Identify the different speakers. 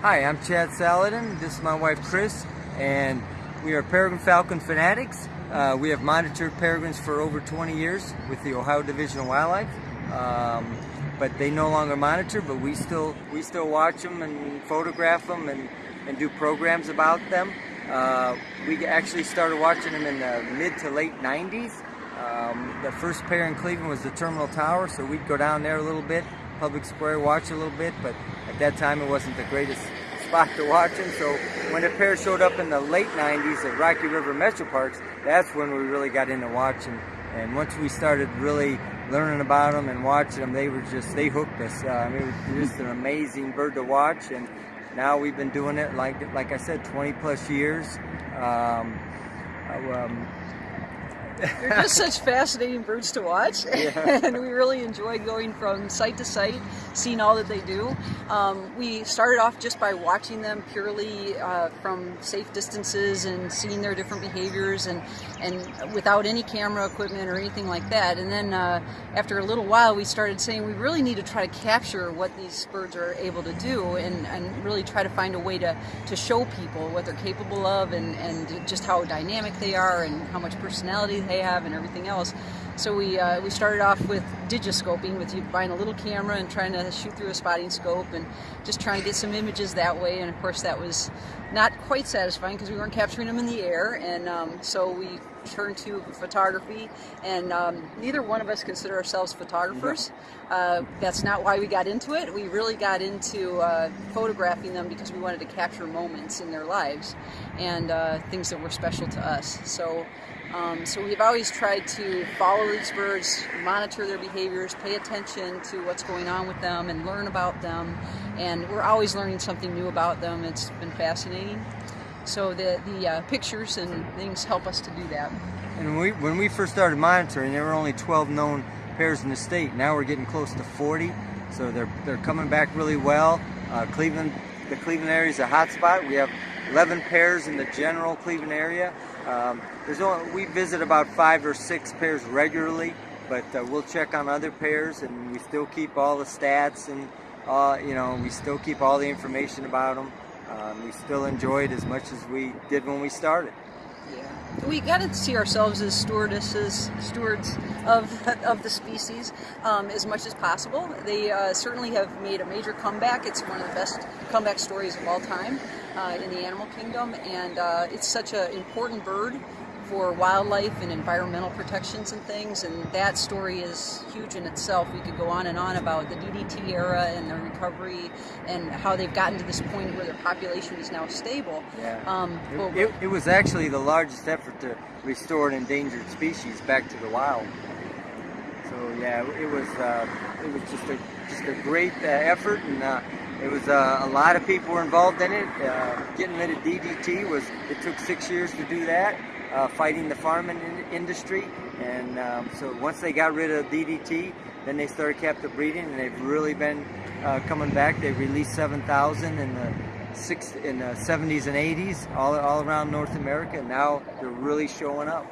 Speaker 1: Hi, I'm Chad Saladin. This is my wife Chris, and we are Peregrine Falcon fanatics. Uh, we have monitored peregrines for over 20 years with the Ohio Division of Wildlife, um, but they no longer monitor. But we still we still watch them and photograph them and, and do programs about them. Uh, we actually started watching them in the mid to late 90s. Um, the first pair in Cleveland was the Terminal Tower, so we'd go down there a little bit, Public Square, watch a little bit, but at that time it wasn't the greatest spot to watch them. So when the pair showed up in the late 90s at Rocky River Metro Parks, that's when we really got into watching. And once we started really learning about them and watching them, they were just, they hooked us. Uh, I mean, it was just an amazing bird to watch. And now we've been doing it, like, like I said, 20 plus years. Um, uh, um,
Speaker 2: they're just such fascinating birds to watch, yeah. and we really enjoy going from site to site, seeing all that they do. Um, we started off just by watching them purely uh, from safe distances and seeing their different behaviors, and and without any camera equipment or anything like that. And then uh, after a little while, we started saying we really need to try to capture what these birds are able to do, and, and really try to find a way to to show people what they're capable of, and and just how dynamic they are, and how much personality they have and everything else. So we, uh, we started off with digiscoping, with you buying a little camera and trying to shoot through a spotting scope and just trying to get some images that way. And of course that was not quite satisfying because we weren't capturing them in the air. And um, so we turned to photography and um, neither one of us consider ourselves photographers. Uh, that's not why we got into it. We really got into uh, photographing them because we wanted to capture moments in their lives and uh, things that were special to us. So um, so we've always tried to follow these birds, monitor their behaviors, pay attention to what's going on with them and learn about them. And we're always learning something new about them. It's been fascinating. So the, the uh, pictures and things help us to do that.
Speaker 1: And when we, when we first started monitoring, there were only 12 known pairs in the state. Now we're getting close to 40. So they're, they're coming back really well. Uh, Cleveland, the Cleveland area is a hot spot. We have 11 pairs in the general Cleveland area. Um, there's only, we visit about five or six pairs regularly, but uh, we'll check on other pairs and we still keep all the stats and uh, you know, we still keep all the information about them. Um, we still enjoy it as much as we did when we started.
Speaker 2: Yeah. We got to see ourselves as stewardesses, stewards of, of the species um, as much as possible. They uh, certainly have made a major comeback. It's one of the best comeback stories of all time uh, in the animal kingdom, and uh, it's such an important bird for wildlife and environmental protections and things, and that story is huge in itself. We could go on and on about the DDT era and the recovery and how they've gotten to this point where their population is now stable.
Speaker 1: Yeah. Um, it, it, it, was actually the largest effort to restore an endangered species back to the wild. So yeah, it was uh, it was just a just a great uh, effort and. Uh, it was uh, a lot of people were involved in it. Uh, getting rid of DDT was, it took six years to do that uh, fighting the farming in industry. And um, so once they got rid of DDT, then they started captive breeding, and they've really been uh, coming back. They released 7,000 in the six in the 70s and 80s, all all around North America. And now they're really showing up.